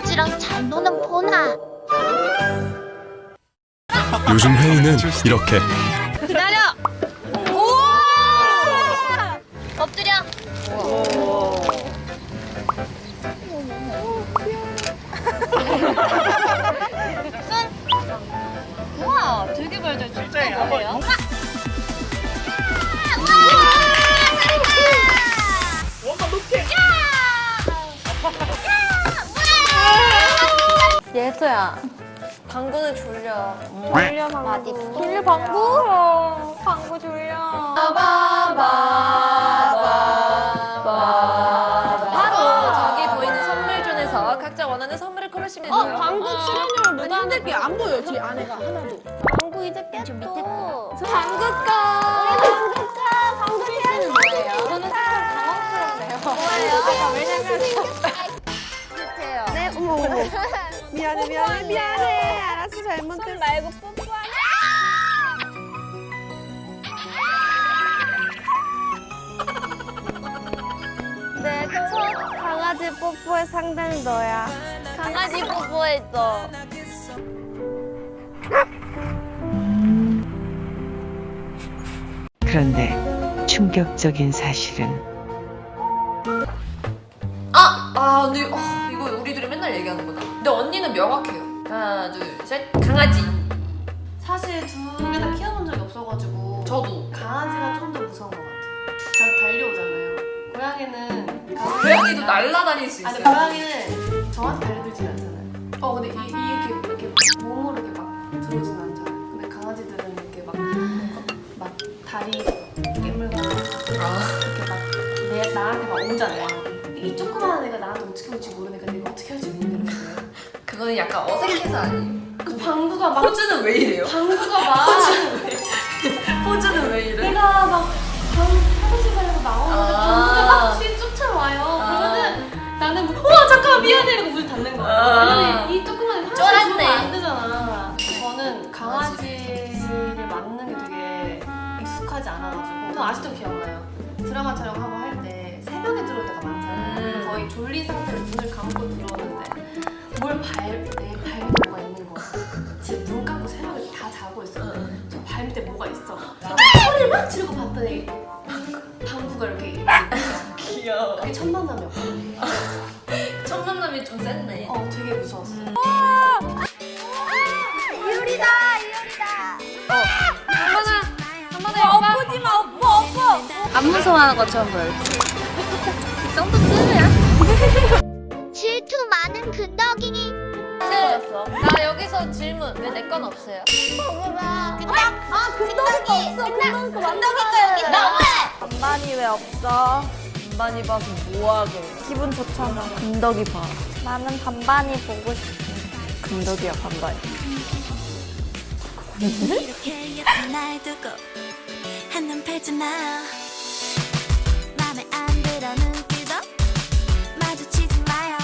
강아지랑 잘 노는 보나. 요즘 회의는 이렇게 기다려. 우와! 엎드려. 손. 우와, 되게 발달 진짜 거예요. 예서야. 방구는 졸려. 졸려 방구. 졸려 방구? 방구 졸려. 바로 저기 보이는 선물존에서 각자 원하는 선물을 고르시면 돼요. 방구 출연료를 루다 힘들게 안 보여 뒤 안에가 하나도. 방구 이제 깼어. 밑에 거. 방구꺼 방구 해야지 뭐예요? 저는 조금 당황스럽네요? 왜냐면 미안해 미안해 미안해 알았어 잘못했어 말고 뽀뽀하네. 내첫 강아지 뽀뽀의 상대는 너야 강아지 뽀뽀했어. 그런데 충격적인 사실은 아! 아 근데 어, 이거 우리들이 맨날 얘기하는 거다 근데 언니는 명확해요. 하나 둘셋. 강아지. 사실 두개다 키워본 적이 없어가지고 저도. 강아지가 좀 더 무서운 것 같아요. 잘 달려오잖아요. 고양이는 고양이도 날라다닐 수 아니 있어요? 고양이는 저한테 달려들진 않잖아요. 어 근데 이, 이렇게 이렇게 몸으로 이렇게 막 들어오진 않잖아요. 근데 강아지들은 이렇게 막, 막 다리 깨물거나 아, 이렇게 막 내, 나한테 막 오잖아요. 이 조그마한 애가 나한테 어떻게 올지 모르니까 내가 어떻게 할지 그거는 약간 어색해서 아니에요 그 방구가 막 포즈는 왜 이래요? 방구가 막 포즈는 왜 이래? 내가 막 방, 화장실 가려고 나오는데 아. 방구가 막 뒤에 쫓아와요 아. 그러면은 나는 뭐, 우와 잠깐만 미안해 이러고 문 닫는 거야 아. 왜냐면 이 조그만 애 화장실. 들어오면 안 되잖아 저는 강아지를 맞는 게 되게 익숙하지 않아가지고 저 아직도 기억나요 드라마 촬영하고 할 때 새벽에 들어올 때가 많잖아요 음. 거의 졸린 상태로 눈을 감고 들어오는 데뭘 발, 내 발밑에 뭐가 있는 거야 진짜 눈 감고 새벽에 다 자고 있었는데 응. 저 발밑에 뭐가 있어? 소리를 막 지르고 봤더니 방구가 이렇게 귀여워. 그게 첫 만남이었거든요. 첫 만남이 좀 셌네 어 되게 무서웠어 음. 이효리다, 이효리다. 엎어지 마 엎어 엎어. 안 무서워하는 것처럼 보여. 이 정도 쯤이야. 질문 왜 내 건 없어요? 아, 근덕이가 없어. 근덕이 근덕이가 여기 너무해. 반반이 왜 없어? 반반이 봐서 뭐하게 기분 좋잖아 금덕이 봐 나는 반반이 보고 싶어. 금덕이야 반반 이렇게 예쁜 날 두고 한눈 팔지 마